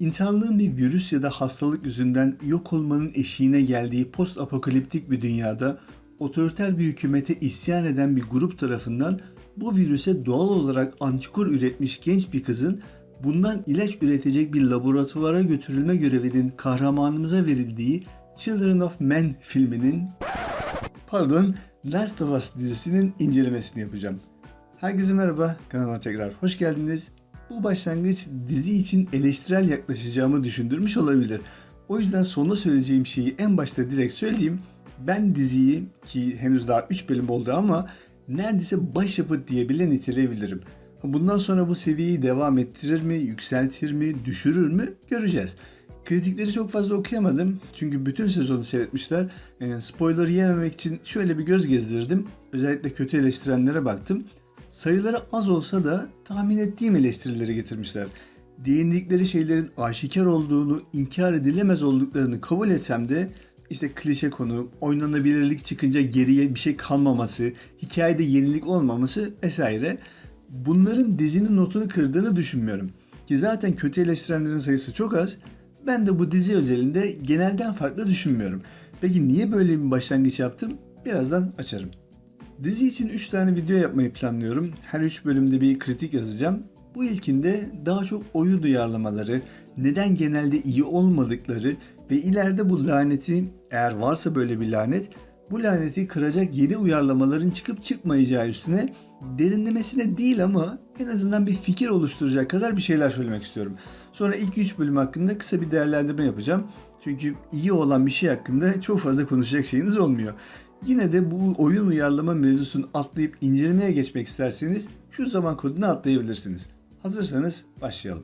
İnsanlığın bir virüs ya da hastalık yüzünden yok olmanın eşiğine geldiği post apokaliptik bir dünyada otoriter bir hükümete isyan eden bir grup tarafından bu virüse doğal olarak antikor üretmiş genç bir kızın bundan ilaç üretecek bir laboratuvara götürülme görevinin kahramanımıza verildiği Children of Men filminin pardon Last of Us dizisinin incelemesini yapacağım. Herkese merhaba, kanalıma tekrar hoş geldiniz. Bu başlangıç dizi için eleştirel yaklaşacağımı düşündürmüş olabilir. O yüzden sonunda söyleyeceğim şeyi en başta direkt söyleyeyim. Ben diziyi ki henüz daha 3 bölüm oldu ama neredeyse başyapıt diye bile niteleyebilirim. Bundan sonra bu seviyeyi devam ettirir mi, yükseltir mi, düşürür mü göreceğiz. Kritikleri çok fazla okuyamadım çünkü bütün sezonu seyretmişler. E, spoiler yememek için şöyle bir göz gezdirdim. Özellikle kötü eleştirenlere baktım. Sayıları az olsa da tahmin ettiğim eleştirileri getirmişler. Değindikleri şeylerin aşikar olduğunu, inkar edilemez olduklarını kabul etsem de işte klişe konu, oynanabilirlik çıkınca geriye bir şey kalmaması, hikayede yenilik olmaması vesaire bunların dizinin notunu kırdığını düşünmüyorum. Ki zaten kötü eleştirenlerin sayısı çok az. Ben de bu dizi özelinde genelden farklı düşünmüyorum. Peki niye böyle bir başlangıç yaptım? Birazdan açarım. Dizi için 3 tane video yapmayı planlıyorum. Her 3 bölümde bir kritik yazacağım. Bu ilkinde daha çok oyun duyarlamaları, neden genelde iyi olmadıkları ve ileride bu laneti, eğer varsa böyle bir lanet, bu laneti kıracak yeni uyarlamaların çıkıp çıkmayacağı üstüne derinlemesine değil ama en azından bir fikir oluşturacak kadar bir şeyler söylemek istiyorum. Sonra ilk 3 bölüm hakkında kısa bir değerlendirme yapacağım. Çünkü iyi olan bir şey hakkında çok fazla konuşacak şeyiniz olmuyor. Yine de bu oyun uyarlama mevzusunu atlayıp incelemeye geçmek isterseniz şu zaman kodunu atlayabilirsiniz. Hazırsanız başlayalım.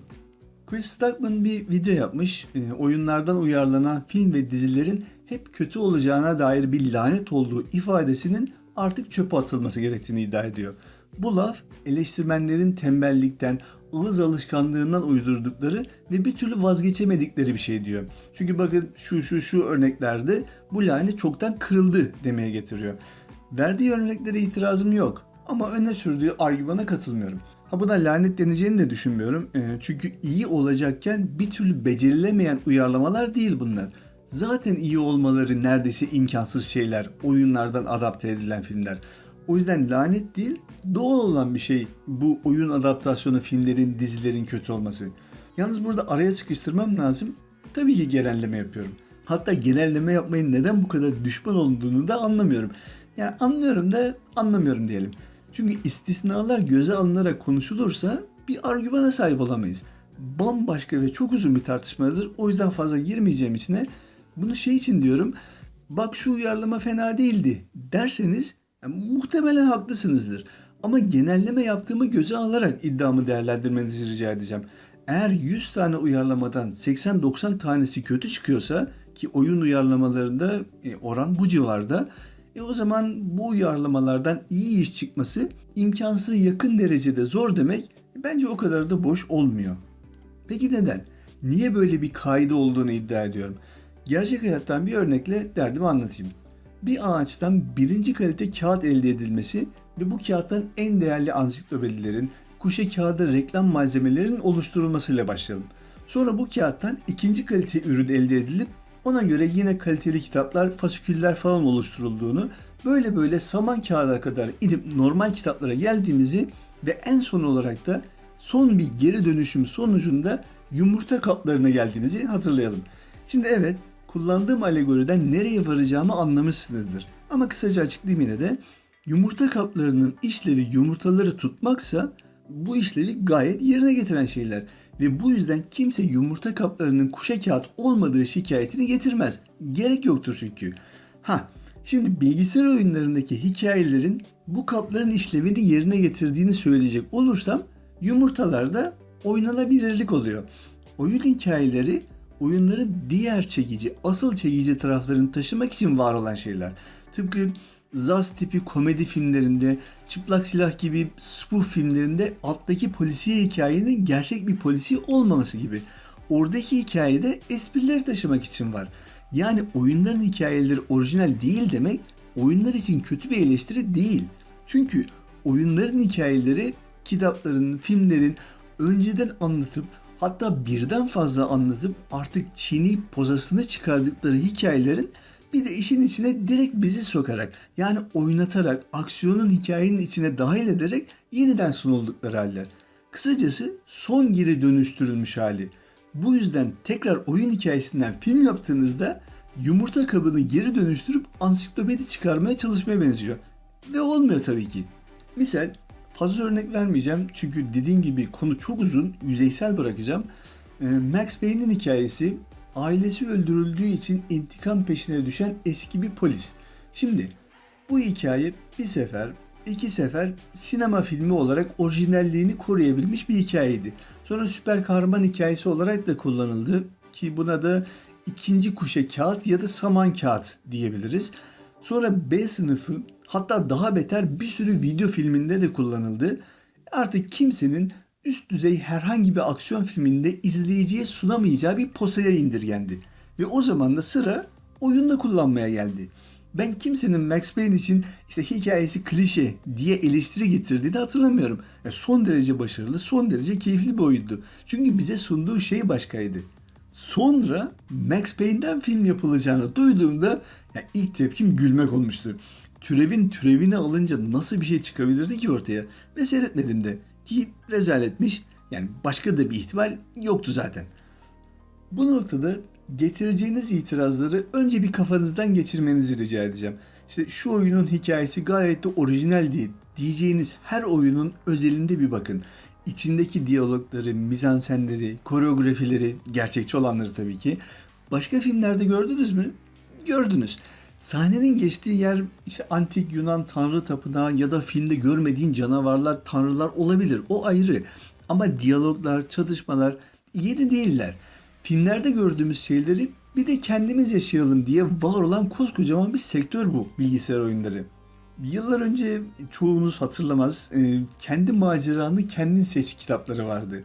Chris Stuckman bir video yapmış. E, oyunlardan uyarlanan film ve dizilerin hep kötü olacağına dair bir lanet olduğu ifadesinin artık çöpe atılması gerektiğini iddia ediyor. Bu laf eleştirmenlerin tembellikten, ağız alışkanlığından uydurdukları ve bir türlü vazgeçemedikleri bir şey diyor. Çünkü bakın şu şu şu örneklerde bu lanet çoktan kırıldı demeye getiriyor. Verdiği örneklere itirazım yok ama öne sürdüğü argümana katılmıyorum. Ha buna lanet deneceğini de düşünmüyorum. E, çünkü iyi olacakken bir türlü becerilemeyen uyarlamalar değil bunlar. Zaten iyi olmaları neredeyse imkansız şeyler. Oyunlardan adapte edilen filmler. O yüzden lanet değil, doğal olan bir şey bu oyun adaptasyonu filmlerin, dizilerin kötü olması. Yalnız burada araya sıkıştırmam lazım. Tabii ki genelleme yapıyorum. Hatta genelleme yapmayın neden bu kadar düşman olduğunu da anlamıyorum. Yani anlıyorum da anlamıyorum diyelim. Çünkü istisnalar göze alınarak konuşulursa bir argümana sahip olamayız. Bambaşka ve çok uzun bir tartışmadır. O yüzden fazla girmeyeceğim içine. Bunu şey için diyorum. Bak şu uyarlama fena değildi derseniz yani muhtemelen haklısınızdır. Ama genelleme yaptığımı göze alarak iddiamı değerlendirmenizi rica edeceğim. Eğer 100 tane uyarlamadan 80-90 tanesi kötü çıkıyorsa ki oyun uyarlamalarında e, oran bu civarda e o zaman bu uyarlamalardan iyi iş çıkması imkansız yakın derecede zor demek bence o kadar da boş olmuyor. Peki neden? Niye böyle bir kaide olduğunu iddia ediyorum? Gerçek hayattan bir örnekle derdimi anlatayım. Bir ağaçtan birinci kalite kağıt elde edilmesi ve bu kağıttan en değerli ansiklopedilerin, kuşe kağıdı reklam malzemelerinin oluşturulmasıyla başlayalım. Sonra bu kağıttan ikinci kalite ürün elde edilip ona göre yine kaliteli kitaplar, fasiküller falan oluşturulduğunu, böyle böyle saman kağıda kadar inip normal kitaplara geldiğimizi ve en son olarak da son bir geri dönüşüm sonucunda yumurta kaplarına geldiğimizi hatırlayalım. Şimdi evet kullandığım alegoriden nereye varacağımı anlamışsınızdır. Ama kısaca açıklayayım yine de. Yumurta kaplarının işlevi yumurtaları tutmaksa bu işlevi gayet yerine getiren şeyler. Ve bu yüzden kimse yumurta kaplarının kuşa kağıt olmadığı şikayetini getirmez. Gerek yoktur çünkü. Ha, şimdi bilgisayar oyunlarındaki hikayelerin bu kapların işlevini yerine getirdiğini söyleyecek olursam yumurtalarda oynanabilirlik oluyor. Oyun hikayeleri oyunların diğer çekici, asıl çekici taraflarını taşımak için var olan şeyler. Tıpkı Zaz tipi komedi filmlerinde, çıplak silah gibi spoof filmlerinde alttaki polisiye hikayenin gerçek bir polisi olmaması gibi. Oradaki hikayede esprileri taşımak için var. Yani oyunların hikayeleri orijinal değil demek oyunlar için kötü bir eleştiri değil. Çünkü oyunların hikayeleri kitapların, filmlerin önceden anlatıp hatta birden fazla anlatıp artık çiğneyip pozasını çıkardıkları hikayelerin bir de işin içine direkt bizi sokarak yani oynatarak aksiyonun hikayenin içine dahil ederek yeniden sunuldukları haller. Kısacası son geri dönüştürülmüş hali. Bu yüzden tekrar oyun hikayesinden film yaptığınızda yumurta kabını geri dönüştürüp ansiklopedi çıkarmaya çalışmaya benziyor. Ve olmuyor tabii ki. Misal fazla örnek vermeyeceğim çünkü dediğim gibi konu çok uzun, yüzeysel bırakacağım. Ee, Max Payne'in hikayesi ailesi öldürüldüğü için intikam peşine düşen eski bir polis. Şimdi bu hikaye bir sefer, iki sefer sinema filmi olarak orijinalliğini koruyabilmiş bir hikayeydi. Sonra süper kahraman hikayesi olarak da kullanıldı ki buna da ikinci kuşe kağıt ya da saman kağıt diyebiliriz. Sonra B sınıfı hatta daha beter bir sürü video filminde de kullanıldı. Artık kimsenin üst düzey herhangi bir aksiyon filminde izleyiciye sunamayacağı bir posaya indirgendi. Ve o zaman da sıra oyunda kullanmaya geldi. Ben kimsenin Max Payne için işte hikayesi klişe diye eleştiri getirdiğini hatırlamıyorum. Yani son derece başarılı, son derece keyifli bir oyundu. Çünkü bize sunduğu şey başkaydı. Sonra Max Payne'den film yapılacağını duyduğumda ya ilk tepkim gülmek olmuştu. Türevin türevini alınca nasıl bir şey çıkabilirdi ki ortaya? Ve seyretmedim de. Ki rezaletmiş. Yani başka da bir ihtimal yoktu zaten. Bu noktada getireceğiniz itirazları önce bir kafanızdan geçirmenizi rica edeceğim. İşte şu oyunun hikayesi gayet de orijinal değil diyeceğiniz her oyunun özelinde bir bakın. İçindeki diyalogları, mizansenleri, koreografileri, gerçekçi olanları tabii ki. Başka filmlerde gördünüz mü? Gördünüz. Sahnenin geçtiği yer işte antik Yunan tanrı tapınağı ya da filmde görmediğin canavarlar, tanrılar olabilir. O ayrı. Ama diyaloglar, çatışmalar yeni değiller. Filmlerde gördüğümüz şeyleri bir de kendimiz yaşayalım diye var olan koskocaman bir sektör bu bilgisayar oyunları. Yıllar önce çoğunuz hatırlamaz, e, kendi maceranı kendin seç kitapları vardı.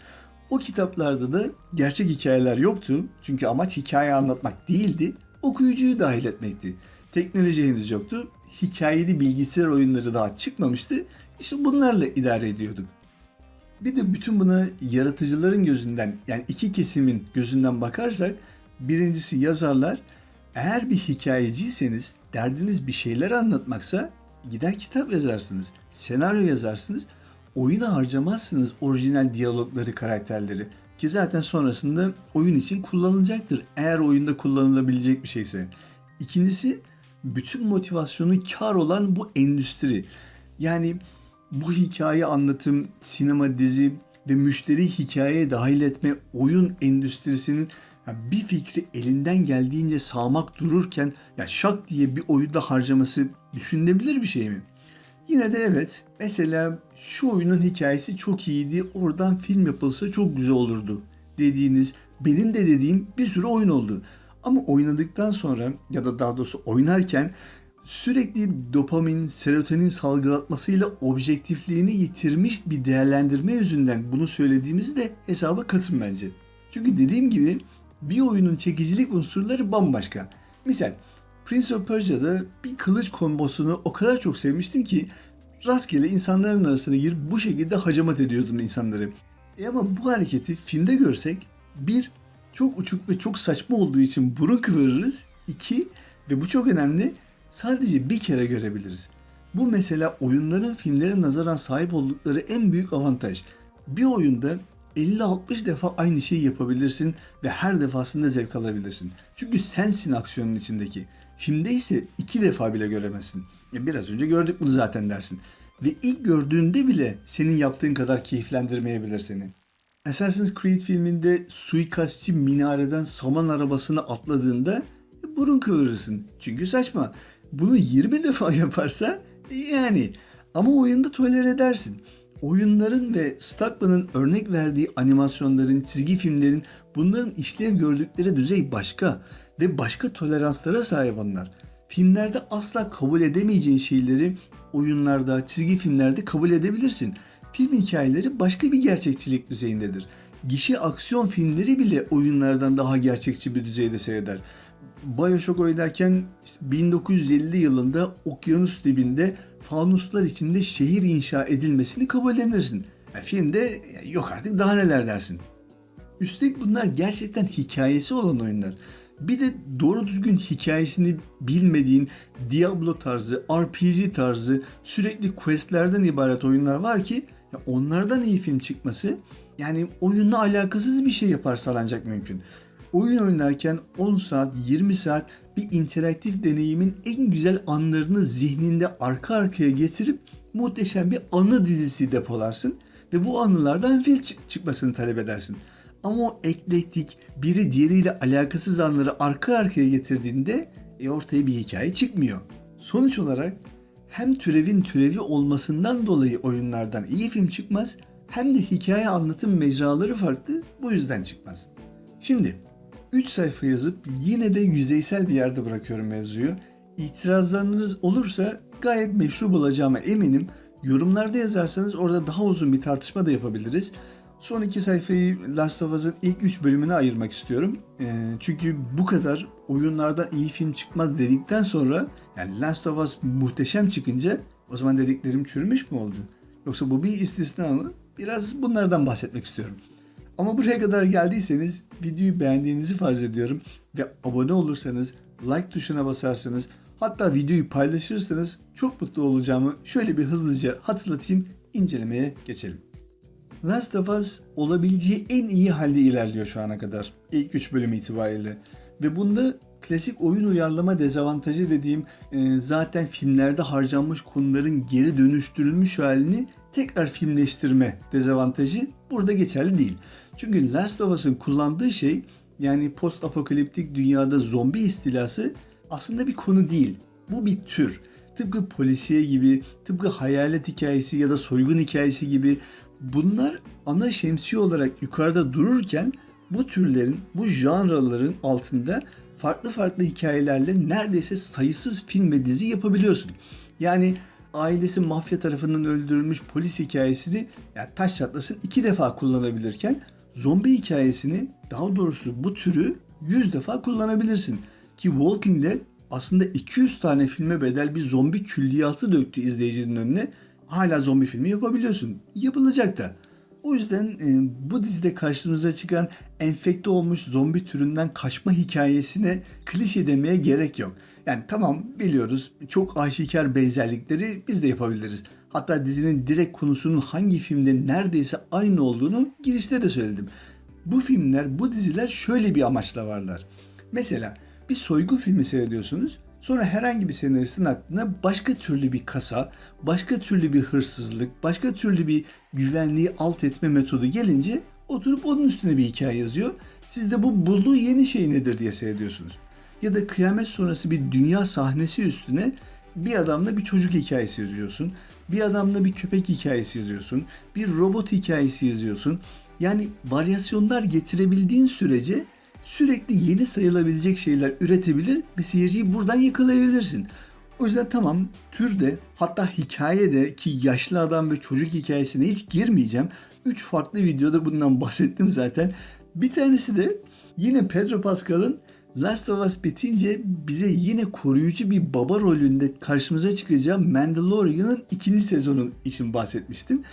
O kitaplarda da gerçek hikayeler yoktu. Çünkü amaç hikaye anlatmak değildi, okuyucuyu dahil etmekti. Teknoloji henüz yoktu. Hikayeli bilgisayar oyunları daha çıkmamıştı. İşte bunlarla idare ediyorduk. Bir de bütün buna yaratıcıların gözünden yani iki kesimin gözünden bakarsak birincisi yazarlar eğer bir hikayeciyseniz derdiniz bir şeyler anlatmaksa gider kitap yazarsınız, senaryo yazarsınız, oyuna harcamazsınız orijinal diyalogları, karakterleri. Ki zaten sonrasında oyun için kullanılacaktır eğer oyunda kullanılabilecek bir şeyse. İkincisi bütün motivasyonu kar olan bu endüstri. Yani bu hikaye anlatım, sinema, dizi ve müşteri hikayeye dahil etme oyun endüstrisinin bir fikri elinden geldiğince sağmak dururken ya şak diye bir oyunda harcaması düşünülebilir bir şey mi? Yine de evet. Mesela şu oyunun hikayesi çok iyiydi. Oradan film yapılsa çok güzel olurdu dediğiniz, benim de dediğim bir sürü oyun oldu. Ama oynadıktan sonra ya da daha doğrusu oynarken sürekli dopamin, serotonin salgılatmasıyla objektifliğini yitirmiş bir değerlendirme yüzünden bunu söylediğimizi de hesaba katın bence. Çünkü dediğim gibi bir oyunun çekicilik unsurları bambaşka. Misal Prince of Persia'da bir kılıç kombosunu o kadar çok sevmiştim ki rastgele insanların arasına girip bu şekilde hacamat ediyordum insanları. E ama bu hareketi filmde görsek bir çok uçuk ve çok saçma olduğu için burun kıvırırız. İki ve bu çok önemli sadece bir kere görebiliriz. Bu mesela oyunların filmlere nazaran sahip oldukları en büyük avantaj. Bir oyunda 50-60 defa aynı şeyi yapabilirsin ve her defasında zevk alabilirsin. Çünkü sensin aksiyonun içindeki. Filmde ise iki defa bile göremezsin. E biraz önce gördük bunu zaten dersin. Ve ilk gördüğünde bile senin yaptığın kadar keyiflendirmeyebilir seni. Assassin's Creed filminde suikastçı minareden saman arabasına atladığında burun kıvırırsın. Çünkü saçma. Bunu 20 defa yaparsa yani ama oyunda toler edersin. Oyunların ve Stuckman'ın örnek verdiği animasyonların, çizgi filmlerin bunların işlev gördükleri düzey başka ve başka toleranslara sahip onlar. Filmlerde asla kabul edemeyeceğin şeyleri oyunlarda, çizgi filmlerde kabul edebilirsin. Film hikayeleri başka bir gerçekçilik düzeyindedir. Gişe aksiyon filmleri bile oyunlardan daha gerçekçi bir düzeyde seyreder. Bioshock oynarken işte 1950 yılında okyanus dibinde fanuslar içinde şehir inşa edilmesini kabullenirsin. Yani filmde yok artık daha neler dersin. Üstelik bunlar gerçekten hikayesi olan oyunlar. Bir de doğru düzgün hikayesini bilmediğin Diablo tarzı, RPG tarzı sürekli questlerden ibaret oyunlar var ki ya onlardan iyi film çıkması yani oyunla alakasız bir şey yaparsa ancak mümkün. Oyun oynarken 10 saat, 20 saat bir interaktif deneyimin en güzel anlarını zihninde arka arkaya getirip muhteşem bir anı dizisi depolarsın ve bu anılardan film çıkmasını talep edersin. Ama o eklektik, biri diğeriyle alakasız anları arka arkaya getirdiğinde e, ortaya bir hikaye çıkmıyor. Sonuç olarak hem türevin türevi olmasından dolayı oyunlardan iyi film çıkmaz hem de hikaye anlatım mecraları farklı bu yüzden çıkmaz. Şimdi 3 sayfa yazıp yine de yüzeysel bir yerde bırakıyorum mevzuyu. İtirazlarınız olursa gayet meşru bulacağıma eminim. Yorumlarda yazarsanız orada daha uzun bir tartışma da yapabiliriz. Son iki sayfayı Last of Us'ın ilk üç bölümüne ayırmak istiyorum. E, çünkü bu kadar oyunlardan iyi film çıkmaz dedikten sonra yani Last of Us muhteşem çıkınca o zaman dediklerim çürümüş mü oldu? Yoksa bu bir istisna mı? Biraz bunlardan bahsetmek istiyorum. Ama buraya kadar geldiyseniz videoyu beğendiğinizi farz ediyorum ve abone olursanız, like tuşuna basarsanız, hatta videoyu paylaşırsanız çok mutlu olacağımı şöyle bir hızlıca hatırlatayım, incelemeye geçelim. Last of Us olabileceği en iyi halde ilerliyor şu ana kadar. İlk 3 bölüm itibariyle. Ve bunda klasik oyun uyarlama dezavantajı dediğim e, zaten filmlerde harcanmış konuların geri dönüştürülmüş halini tekrar filmleştirme dezavantajı burada geçerli değil. Çünkü Last of Us'ın kullandığı şey yani post apokaliptik dünyada zombi istilası aslında bir konu değil. Bu bir tür. Tıpkı polisiye gibi, tıpkı hayalet hikayesi ya da soygun hikayesi gibi bunlar ana şemsiye olarak yukarıda dururken bu türlerin, bu janraların altında farklı farklı hikayelerle neredeyse sayısız film ve dizi yapabiliyorsun. Yani ailesi mafya tarafından öldürülmüş polis hikayesini yani taş çatlasın iki defa kullanabilirken zombi hikayesini daha doğrusu bu türü 100 defa kullanabilirsin. Ki Walking Dead aslında 200 tane filme bedel bir zombi külliyatı döktü izleyicinin önüne. Hala zombi filmi yapabiliyorsun. Yapılacak da. O yüzden e, bu dizide karşımıza çıkan enfekte olmuş zombi türünden kaçma hikayesine klişe demeye gerek yok. Yani tamam biliyoruz çok aşikar benzerlikleri biz de yapabiliriz. Hatta dizinin direkt konusunun hangi filmde neredeyse aynı olduğunu girişte de söyledim. Bu filmler, bu diziler şöyle bir amaçla varlar. Mesela bir soygun filmi seyrediyorsunuz. Sonra herhangi bir senaristin aklına başka türlü bir kasa, başka türlü bir hırsızlık, başka türlü bir güvenliği alt etme metodu gelince oturup onun üstüne bir hikaye yazıyor. Siz de bu bulduğu yeni şey nedir diye seyrediyorsunuz. Ya da kıyamet sonrası bir dünya sahnesi üstüne bir adamla bir çocuk hikayesi yazıyorsun. Bir adamla bir köpek hikayesi yazıyorsun. Bir robot hikayesi yazıyorsun. Yani varyasyonlar getirebildiğin sürece sürekli yeni sayılabilecek şeyler üretebilir ve seyirciyi buradan yakalayabilirsin. O yüzden tamam türde hatta hikayede ki yaşlı adam ve çocuk hikayesine hiç girmeyeceğim. Üç farklı videoda bundan bahsettim zaten. Bir tanesi de yine Pedro Pascal'ın Last of Us bitince bize yine koruyucu bir baba rolünde karşımıza çıkacağı Mandalorian'ın ikinci sezonu için bahsetmiştim.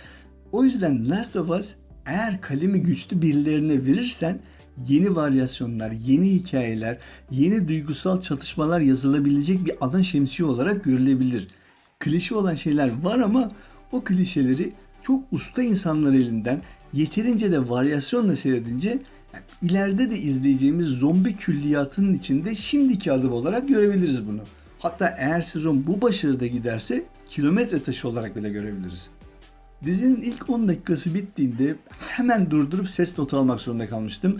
O yüzden Last of Us eğer kalemi güçlü birilerine verirsen yeni varyasyonlar, yeni hikayeler, yeni duygusal çatışmalar yazılabilecek bir ana şemsiye olarak görülebilir. Klişe olan şeyler var ama o klişeleri çok usta insanlar elinden yeterince de varyasyonla seyredince yani ileride de izleyeceğimiz zombi külliyatının içinde şimdiki adım olarak görebiliriz bunu. Hatta eğer sezon bu başarıda giderse kilometre taşı olarak bile görebiliriz. Dizinin ilk 10 dakikası bittiğinde hemen durdurup ses notu almak zorunda kalmıştım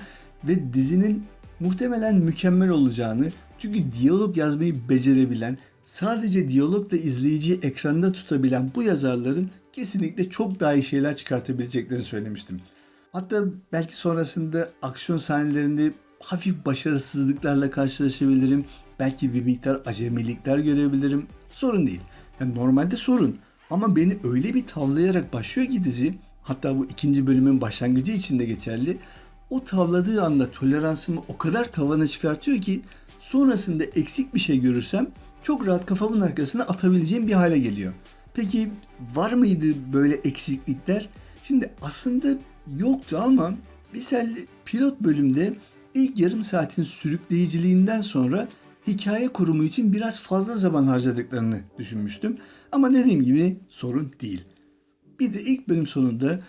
ve dizinin muhtemelen mükemmel olacağını çünkü diyalog yazmayı becerebilen, sadece diyalogla izleyiciyi ekranda tutabilen bu yazarların kesinlikle çok daha iyi şeyler çıkartabileceklerini söylemiştim. Hatta belki sonrasında aksiyon sahnelerinde hafif başarısızlıklarla karşılaşabilirim. Belki bir miktar acemilikler görebilirim. Sorun değil. Yani normalde sorun. Ama beni öyle bir tavlayarak başlıyor ki dizi, hatta bu ikinci bölümün başlangıcı için de geçerli o tavladığı anda toleransımı o kadar tavana çıkartıyor ki sonrasında eksik bir şey görürsem çok rahat kafamın arkasına atabileceğim bir hale geliyor. Peki var mıydı böyle eksiklikler? Şimdi aslında yoktu ama Misal pilot bölümde ilk yarım saatin sürükleyiciliğinden sonra hikaye kurumu için biraz fazla zaman harcadıklarını düşünmüştüm. Ama dediğim gibi sorun değil. Bir de ilk bölüm sonunda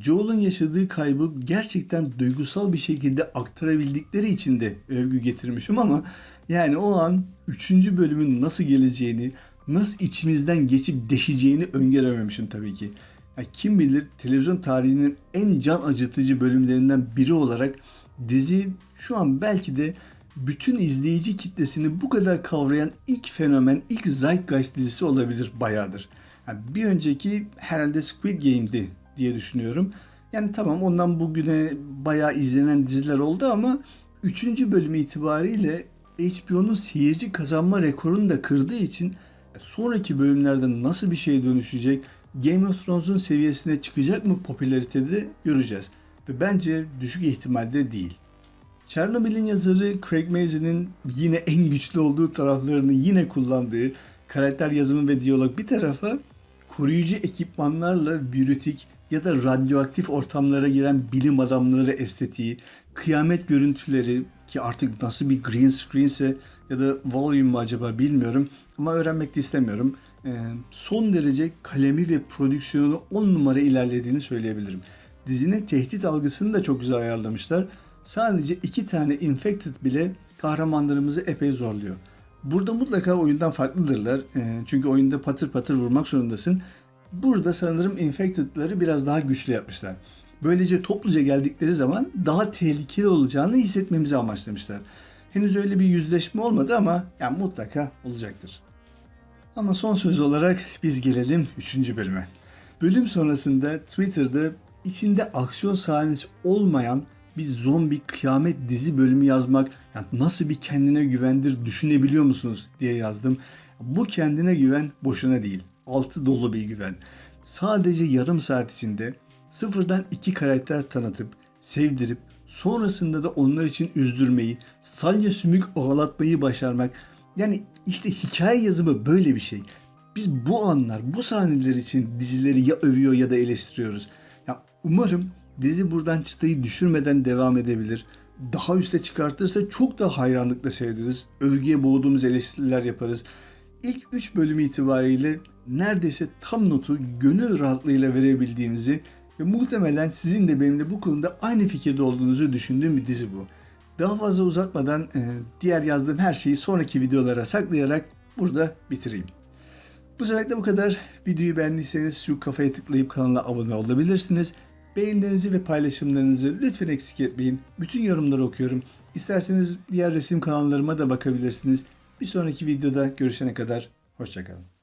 Joel'un yaşadığı kaybı gerçekten duygusal bir şekilde aktarabildikleri için de övgü getirmişim ama yani o an 3. bölümün nasıl geleceğini, nasıl içimizden geçip deşeceğini öngörememişim tabii ki. Ya kim bilir televizyon tarihinin en can acıtıcı bölümlerinden biri olarak dizi şu an belki de bütün izleyici kitlesini bu kadar kavrayan ilk fenomen, ilk Zeitgeist dizisi olabilir bayağıdır. Yani bir önceki herhalde Squid Game'di diye düşünüyorum. Yani tamam ondan bugüne bayağı izlenen diziler oldu ama 3. bölüm itibariyle HBO'nun seyirci kazanma rekorunu da kırdığı için sonraki bölümlerde nasıl bir şeye dönüşecek, Game of Thrones'un seviyesine çıkacak mı popülaritede göreceğiz. Ve bence düşük ihtimalde değil. Chernobyl'in yazarı Craig Mazin'in yine en güçlü olduğu taraflarını yine kullandığı karakter yazımı ve diyalog bir tarafa koruyucu ekipmanlarla biyütik ya da radyoaktif ortamlara giren bilim adamları estetiği, kıyamet görüntüleri ki artık nasıl bir green screense ya da volume mu acaba bilmiyorum ama öğrenmek de istemiyorum. Ee, son derece kalemi ve prodüksiyonu 10 numara ilerlediğini söyleyebilirim. Dizinin tehdit algısını da çok güzel ayarlamışlar. Sadece iki tane infected bile kahramanlarımızı epey zorluyor. Burada mutlaka oyundan farklıdırlar. Ee, çünkü oyunda patır patır vurmak zorundasın. Burada sanırım infected'ları biraz daha güçlü yapmışlar. Böylece topluca geldikleri zaman daha tehlikeli olacağını hissetmemizi amaçlamışlar. Henüz öyle bir yüzleşme olmadı ama yani mutlaka olacaktır. Ama son söz olarak biz gelelim 3. bölüme. Bölüm sonrasında Twitter'da içinde aksiyon sahnesi olmayan bir zombi kıyamet dizi bölümü yazmak yani nasıl bir kendine güvendir düşünebiliyor musunuz diye yazdım. Bu kendine güven boşuna değil. Altı dolu bir güven. Sadece yarım saat içinde sıfırdan iki karakter tanıtıp, sevdirip, sonrasında da onlar için üzdürmeyi, salya sümük ağlatmayı başarmak. Yani işte hikaye yazımı böyle bir şey. Biz bu anlar, bu sahneler için dizileri ya övüyor ya da eleştiriyoruz. Ya umarım dizi buradan çıtayı düşürmeden devam edebilir. Daha üste çıkartırsa çok da hayranlıkla seyrederiz. Övgüye boğduğumuz eleştiriler yaparız. İlk 3 bölüm itibariyle neredeyse tam notu gönül rahatlığıyla verebildiğimizi ve muhtemelen sizin de benimle bu konuda aynı fikirde olduğunuzu düşündüğüm bir dizi bu. Daha fazla uzatmadan e, diğer yazdığım her şeyi sonraki videolara saklayarak burada bitireyim. Bu sefer bu kadar. Videoyu beğendiyseniz şu kafaya tıklayıp kanala abone olabilirsiniz. Beğenilerinizi ve paylaşımlarınızı lütfen eksik etmeyin. Bütün yorumları okuyorum. İsterseniz diğer resim kanallarıma da bakabilirsiniz. Bir sonraki videoda görüşene kadar hoşçakalın.